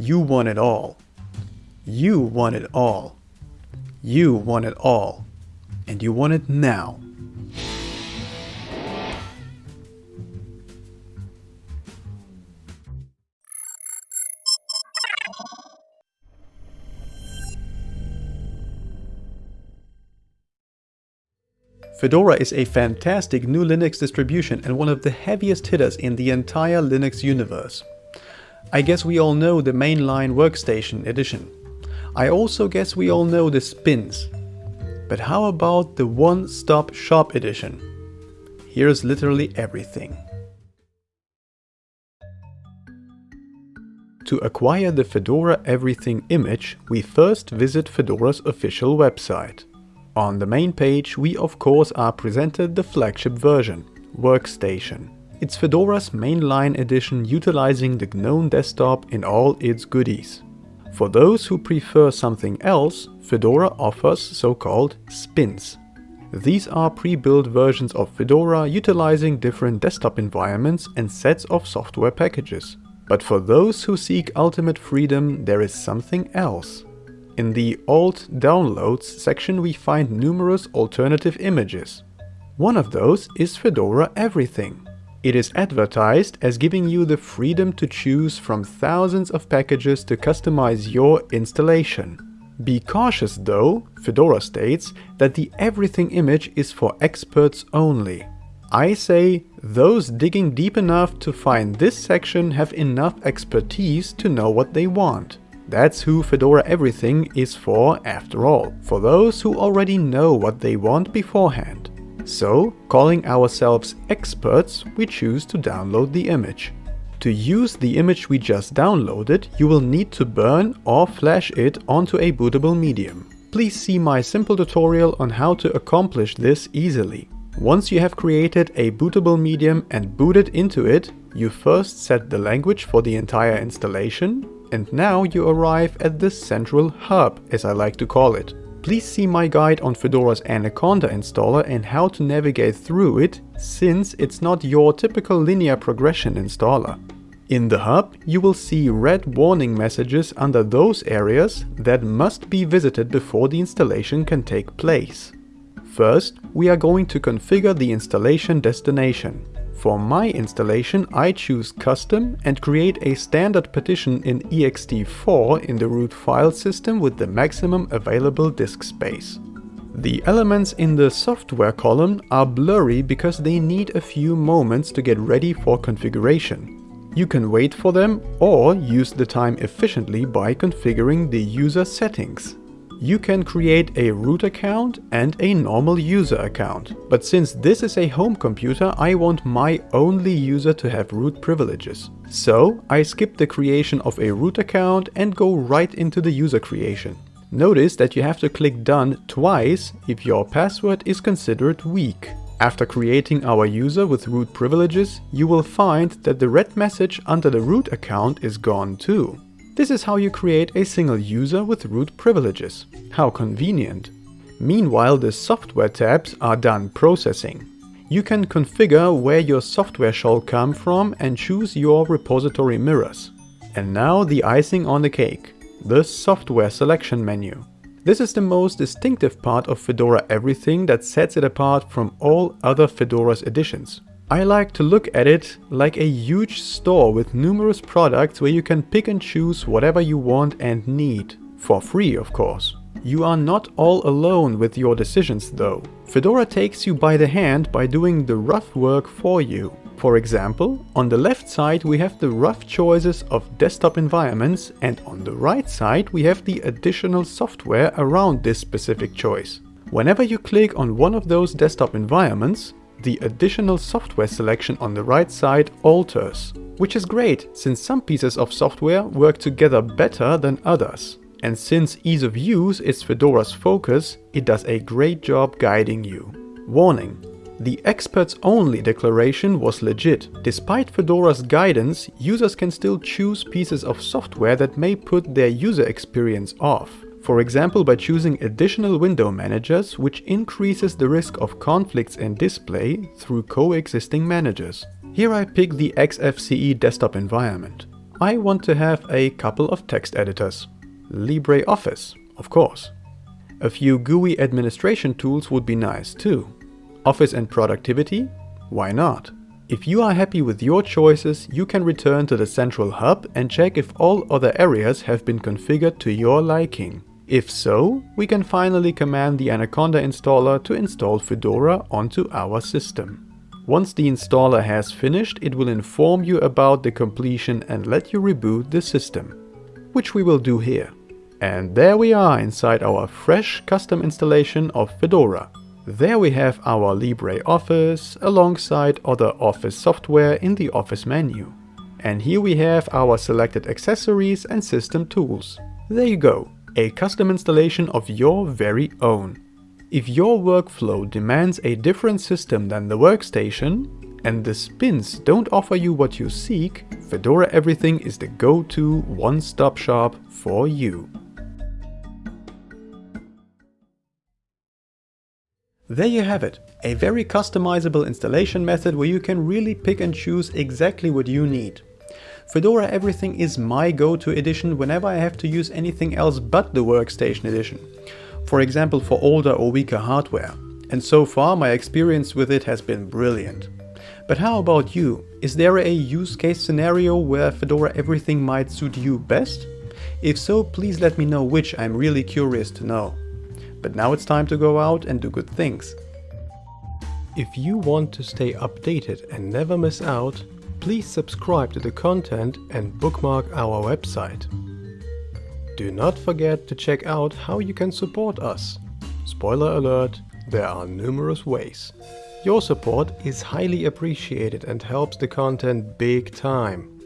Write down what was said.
You want it all. You want it all. You want it all. And you want it now. Fedora is a fantastic new Linux distribution and one of the heaviest hitters in the entire Linux universe. I guess we all know the mainline workstation edition. I also guess we all know the spins. But how about the one-stop shop edition? Here's literally everything. To acquire the Fedora Everything image, we first visit Fedora's official website. On the main page we of course are presented the flagship version, Workstation. It's Fedora's mainline edition utilizing the GNOME desktop in all its goodies. For those who prefer something else, Fedora offers so-called spins. These are pre-built versions of Fedora utilizing different desktop environments and sets of software packages. But for those who seek ultimate freedom, there is something else. In the Alt Downloads section we find numerous alternative images. One of those is Fedora Everything. It is advertised as giving you the freedom to choose from thousands of packages to customize your installation. Be cautious though, Fedora states that the Everything image is for experts only. I say, those digging deep enough to find this section have enough expertise to know what they want. That's who Fedora Everything is for after all, for those who already know what they want beforehand. So, calling ourselves experts, we choose to download the image. To use the image we just downloaded, you will need to burn or flash it onto a bootable medium. Please see my simple tutorial on how to accomplish this easily. Once you have created a bootable medium and booted into it, you first set the language for the entire installation, and now you arrive at the central hub, as I like to call it. Please see my guide on Fedora's Anaconda installer and how to navigate through it, since it's not your typical linear progression installer. In the hub, you will see red warning messages under those areas that must be visited before the installation can take place. First, we are going to configure the installation destination. For my installation I choose custom and create a standard partition in ext4 in the root file system with the maximum available disk space. The elements in the software column are blurry because they need a few moments to get ready for configuration. You can wait for them or use the time efficiently by configuring the user settings. You can create a root account and a normal user account. But since this is a home computer, I want my only user to have root privileges. So I skip the creation of a root account and go right into the user creation. Notice that you have to click done twice if your password is considered weak. After creating our user with root privileges, you will find that the red message under the root account is gone too. This is how you create a single user with root privileges. How convenient. Meanwhile, the software tabs are done processing. You can configure where your software shall come from and choose your repository mirrors. And now the icing on the cake, the software selection menu. This is the most distinctive part of Fedora Everything that sets it apart from all other Fedora's editions. I like to look at it like a huge store with numerous products where you can pick and choose whatever you want and need. For free, of course. You are not all alone with your decisions though. Fedora takes you by the hand by doing the rough work for you. For example, on the left side we have the rough choices of desktop environments and on the right side we have the additional software around this specific choice. Whenever you click on one of those desktop environments, the additional software selection on the right side alters, which is great since some pieces of software work together better than others. And since ease of use is Fedora's focus, it does a great job guiding you. Warning. The experts only declaration was legit. Despite Fedora's guidance, users can still choose pieces of software that may put their user experience off. For example by choosing additional window managers which increases the risk of conflicts in display through coexisting managers. Here I pick the XFCE desktop environment. I want to have a couple of text editors. LibreOffice, of course. A few GUI administration tools would be nice too. Office and productivity? Why not? If you are happy with your choices, you can return to the central hub and check if all other areas have been configured to your liking. If so, we can finally command the Anaconda installer to install Fedora onto our system. Once the installer has finished, it will inform you about the completion and let you reboot the system, which we will do here. And there we are inside our fresh custom installation of Fedora. There we have our LibreOffice alongside other Office software in the Office menu. And here we have our selected accessories and system tools. There you go, a custom installation of your very own. If your workflow demands a different system than the workstation, and the spins don't offer you what you seek, Fedora Everything is the go-to one-stop shop for you. There you have it, a very customizable installation method where you can really pick and choose exactly what you need. Fedora Everything is my go-to edition whenever I have to use anything else but the Workstation edition. For example for older or weaker hardware. And so far my experience with it has been brilliant. But how about you? Is there a use case scenario where Fedora Everything might suit you best? If so, please let me know which, I'm really curious to know. But now it's time to go out and do good things. If you want to stay updated and never miss out, please subscribe to the content and bookmark our website. Do not forget to check out how you can support us. Spoiler alert, there are numerous ways. Your support is highly appreciated and helps the content big time.